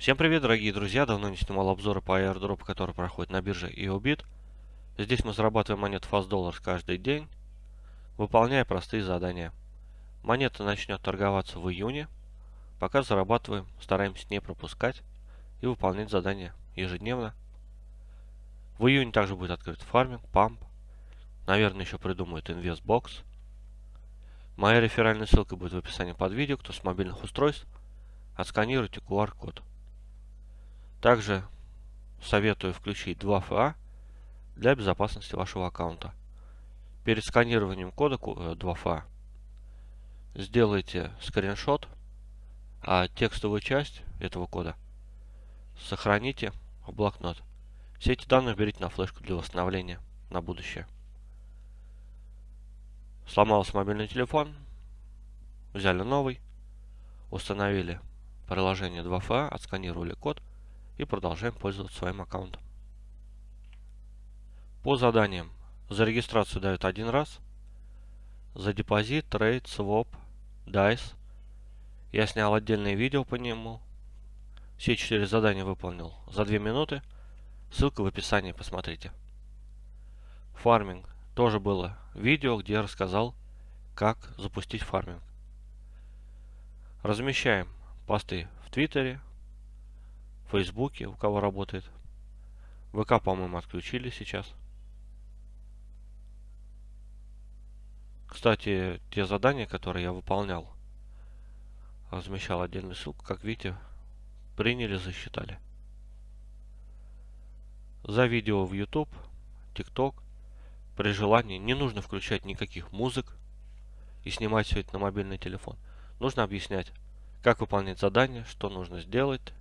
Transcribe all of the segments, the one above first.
Всем привет, дорогие друзья! Давно не снимал обзоры по airdrop, который проходит на бирже YoBit. Здесь мы зарабатываем монет Fast Dollars каждый день, выполняя простые задания. Монета начнет торговаться в июне. Пока зарабатываем, стараемся не пропускать и выполнять задания ежедневно. В июне также будет открыт фарминг, памп. Наверное, еще придумают InvestBox. Моя реферальная ссылка будет в описании под видео. Кто с мобильных устройств, отсканируйте QR-код. Также советую включить 2FA для безопасности вашего аккаунта. Перед сканированием кода 2FA э, сделайте скриншот, а текстовую часть этого кода сохраните в блокнот. Все эти данные берите на флешку для восстановления на будущее. Сломался мобильный телефон, взяли новый, установили приложение 2FA, отсканировали код и продолжаем пользоваться своим аккаунтом. По заданиям. За регистрацию дают один раз. За депозит, trade, своп, dice. Я снял отдельное видео по нему. Все четыре задания выполнил за 2 минуты. Ссылка в описании, посмотрите. Фарминг. Тоже было видео, где я рассказал, как запустить фарминг. Размещаем посты в Твиттере, в Фейсбуке, у кого работает. ВК, по-моему, отключили сейчас. Кстати, те задания, которые я выполнял, размещал отдельную ссылку, как видите, приняли, засчитали. За видео в YouTube, TikTok, при желании не нужно включать никаких музык и снимать все это на мобильный телефон. Нужно объяснять, как выполнять задание, что нужно сделать,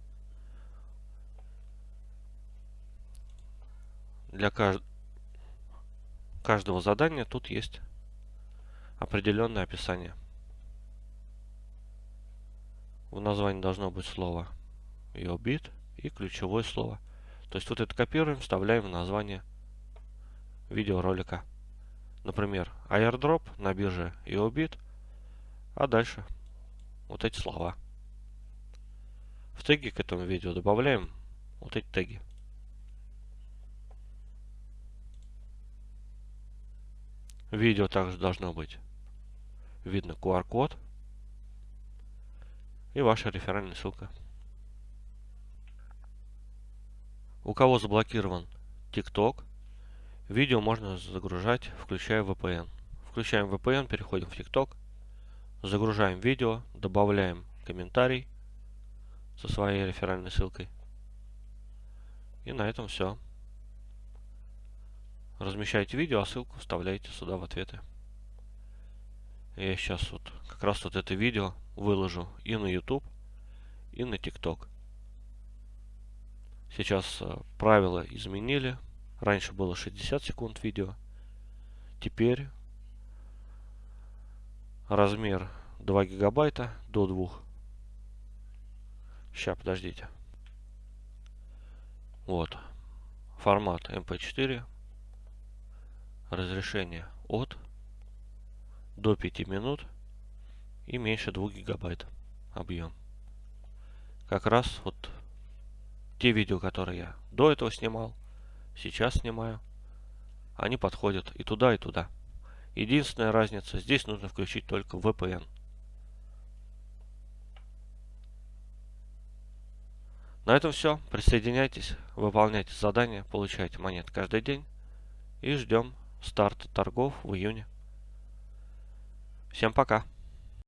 для кажд... каждого задания тут есть определенное описание. В названии должно быть слово EOBIT и ключевое слово. То есть вот это копируем, вставляем в название видеоролика. Например, airdrop на бирже EOBIT, а дальше вот эти слова. В теги к этому видео добавляем вот эти теги. Видео также должно быть видно QR-код и ваша реферальная ссылка. У кого заблокирован TikTok, видео можно загружать, включая VPN. Включаем VPN, переходим в TikTok, загружаем видео, добавляем комментарий со своей реферальной ссылкой. И на этом все. Размещаете видео, а ссылку вставляете сюда в ответы. Я сейчас вот как раз вот это видео выложу и на YouTube, и на TikTok. Сейчас э, правила изменили. Раньше было 60 секунд видео. Теперь размер 2 гигабайта до 2. Сейчас, подождите. Вот. Формат MP4 разрешение от до 5 минут и меньше 2 гигабайт объем. Как раз вот те видео, которые я до этого снимал, сейчас снимаю, они подходят и туда, и туда. Единственная разница, здесь нужно включить только VPN. На этом все. Присоединяйтесь, выполняйте задания, получайте монет каждый день и ждем старт торгов в июне. Всем пока!